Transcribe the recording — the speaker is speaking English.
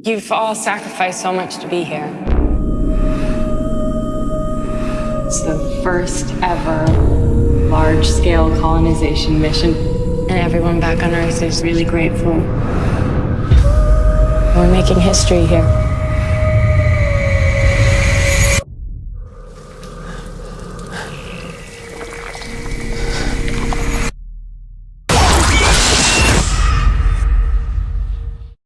You've all sacrificed so much to be here. It's the first ever large scale colonization mission. And everyone back on Earth is really grateful. We're making history here.